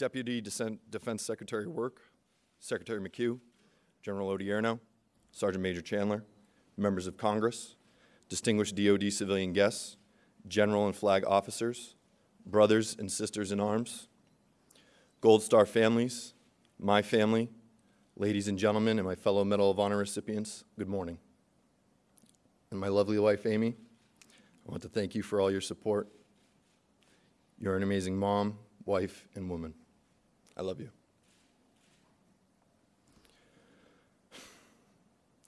Deputy Defense Secretary Work, Secretary McHugh, General Odierno, Sergeant Major Chandler, members of Congress, distinguished DoD civilian guests, general and flag officers, brothers and sisters in arms, Gold Star families, my family, ladies and gentlemen, and my fellow Medal of Honor recipients, good morning. And my lovely wife, Amy, I want to thank you for all your support. You're an amazing mom, wife, and woman. I love you.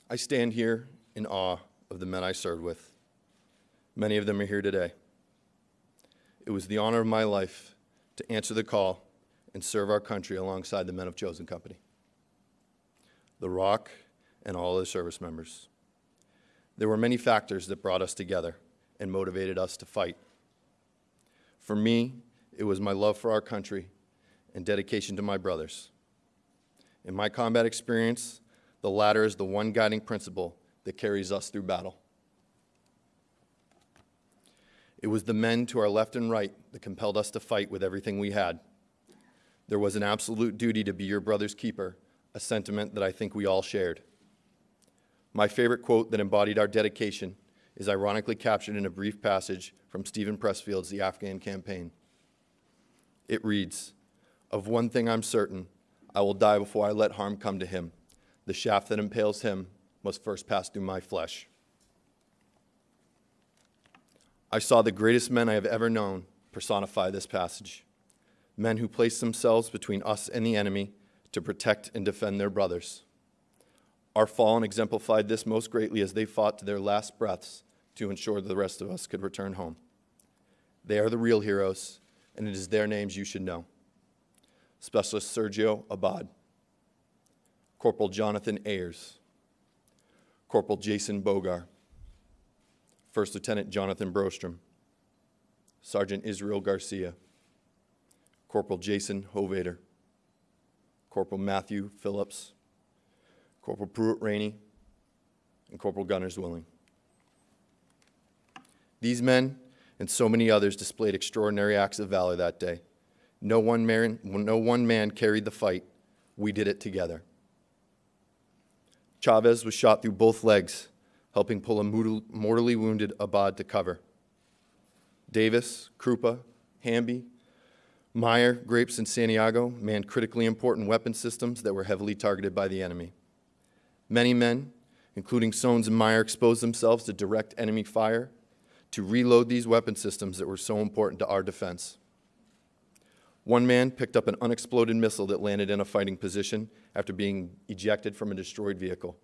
I stand here in awe of the men I served with. Many of them are here today. It was the honor of my life to answer the call and serve our country alongside the men of Chosen Company, the Rock, and all the service members. There were many factors that brought us together and motivated us to fight. For me, it was my love for our country and dedication to my brothers. In my combat experience, the latter is the one guiding principle that carries us through battle. It was the men to our left and right that compelled us to fight with everything we had. There was an absolute duty to be your brother's keeper, a sentiment that I think we all shared. My favorite quote that embodied our dedication is ironically captured in a brief passage from Steven Pressfield's The Afghan Campaign. It reads, Of one thing I'm certain, I will die before I let harm come to him. The shaft that impales him must first pass through my flesh. I saw the greatest men I have ever known personify this passage men who placed themselves between us and the enemy to protect and defend their brothers. Our fallen exemplified this most greatly as they fought to their last breaths to ensure the rest of us could return home. They are the real heroes, and it is their names you should know. Specialist Sergio Abad, Corporal Jonathan Ayers, Corporal Jason Bogar, First Lieutenant Jonathan Brostrom, Sergeant Israel Garcia, Corporal Jason Hovater, Corporal Matthew Phillips, Corporal Pruitt Rainey, and Corporal Gunnar Zwilling. These men and so many others displayed extraordinary acts of valor that day. No one man, no one man carried the fight. We did it together. Chavez was shot through both legs, helping pull a mortally wounded Abad to cover. Davis, Krupa, Hamby, Meyer, Grapes, and Santiago manned critically important weapon systems that were heavily targeted by the enemy. Many men, including Soanes and Meyer, exposed themselves to direct enemy fire to reload these weapon systems that were so important to our defense. One man picked up an unexploded missile that landed in a fighting position after being ejected from a destroyed vehicle.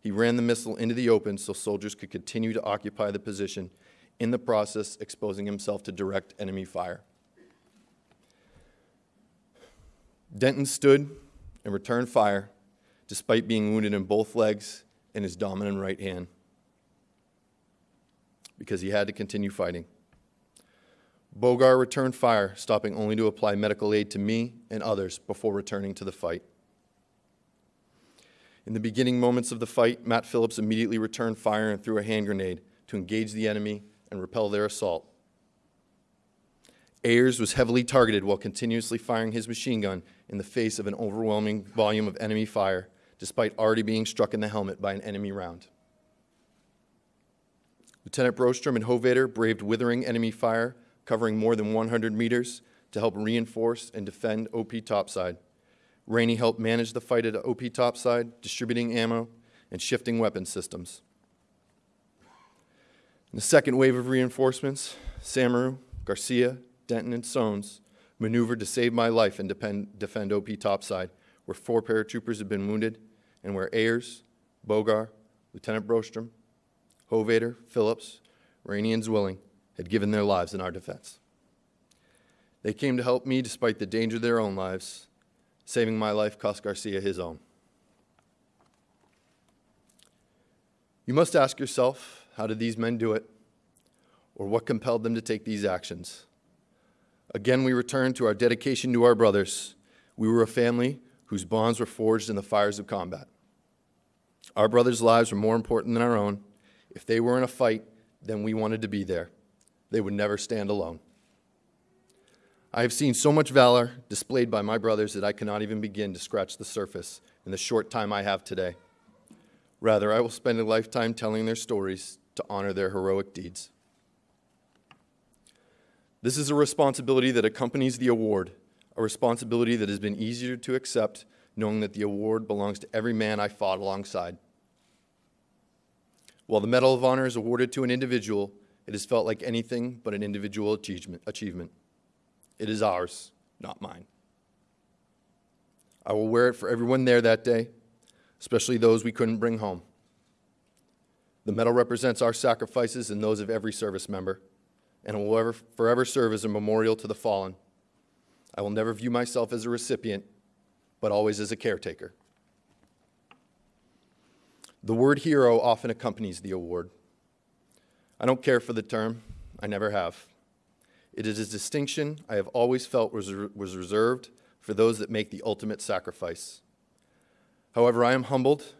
He ran the missile into the open so soldiers could continue to occupy the position, in the process exposing himself to direct enemy fire. Denton stood and returned fire despite being wounded in both legs and his dominant right hand because he had to continue fighting. Bogar returned fire, stopping only to apply medical aid to me and others before returning to the fight. In the beginning moments of the fight, Matt Phillips immediately returned fire and threw a hand grenade to engage the enemy and repel their assault. Ayers was heavily targeted while continuously firing his machine gun in the face of an overwhelming volume of enemy fire, despite already being struck in the helmet by an enemy round. Lieutenant Brostrom and Hovater braved withering enemy fire covering more than 100 meters to help reinforce and defend OP topside. Rainey helped manage the fight at OP topside, distributing ammo and shifting weapon systems. In the second wave of reinforcements, Samaroo, Garcia, Denton, and Soanes maneuvered to save my life and defend, defend OP topside, where four paratroopers had been wounded and where Ayers, Bogar, Lieutenant Brostrom, Hovater, Phillips, Rainey, and Zwilling had given their lives in our defense. They came to help me despite the danger of their own lives. Saving my life cost Garcia his own. You must ask yourself, how did these men do it? Or what compelled them to take these actions? Again, we return to our dedication to our brothers. We were a family whose bonds were forged in the fires of combat. Our brothers' lives were more important than our own. If they were in a fight, then we wanted to be there they would never stand alone. I have seen so much valor displayed by my brothers that I cannot even begin to scratch the surface in the short time I have today. Rather, I will spend a lifetime telling their stories to honor their heroic deeds. This is a responsibility that accompanies the award, a responsibility that has been easier to accept knowing that the award belongs to every man I fought alongside. While the Medal of Honor is awarded to an individual, it has felt like anything but an individual achievement. It is ours, not mine. I will wear it for everyone there that day, especially those we couldn't bring home. The medal represents our sacrifices and those of every service member, and will ever, forever serve as a memorial to the fallen. I will never view myself as a recipient, but always as a caretaker. The word hero often accompanies the award. I don't care for the term, I never have. It is a distinction I have always felt was, was reserved for those that make the ultimate sacrifice. However, I am humbled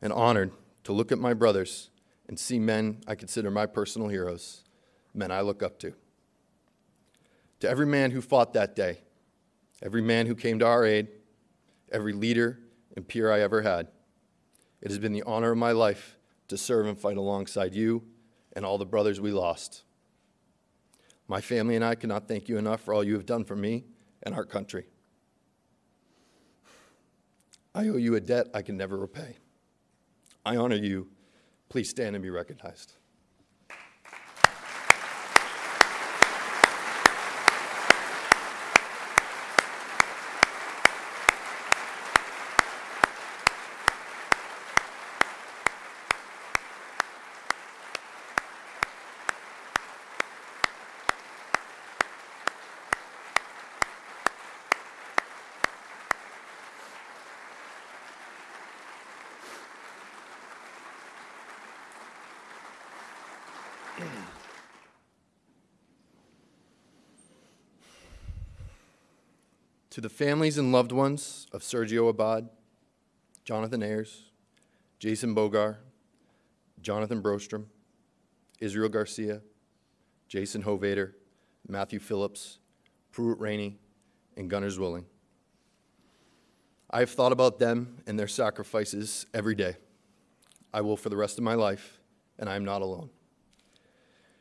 and honored to look at my brothers and see men I consider my personal heroes, men I look up to. To every man who fought that day, every man who came to our aid, every leader and peer I ever had, it has been the honor of my life to serve and fight alongside you and all the brothers we lost. My family and I cannot thank you enough for all you have done for me and our country. I owe you a debt I can never repay. I honor you. Please stand and be recognized. To the families and loved ones of Sergio Abad, Jonathan Ayers, Jason Bogar, Jonathan Brostrom, Israel Garcia, Jason Hovater, Matthew Phillips, Pruitt Rainey, and Gunnar Zwilling. I have thought about them and their sacrifices every day. I will for the rest of my life, and I am not alone.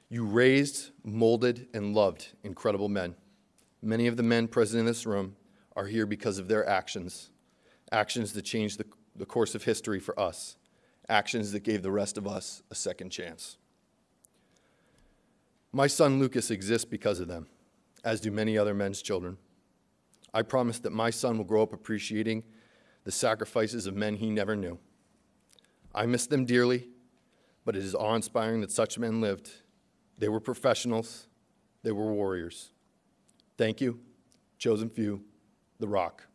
You raised, molded, and loved incredible men. Many of the men present in this room are here because of their actions, actions that changed the, the course of history for us, actions that gave the rest of us a second chance. My son Lucas exists because of them, as do many other men's children. I promise that my son will grow up appreciating the sacrifices of men he never knew. I miss them dearly, but it is awe inspiring that such men lived. They were professionals, they were warriors. Thank you, chosen few, The Rock.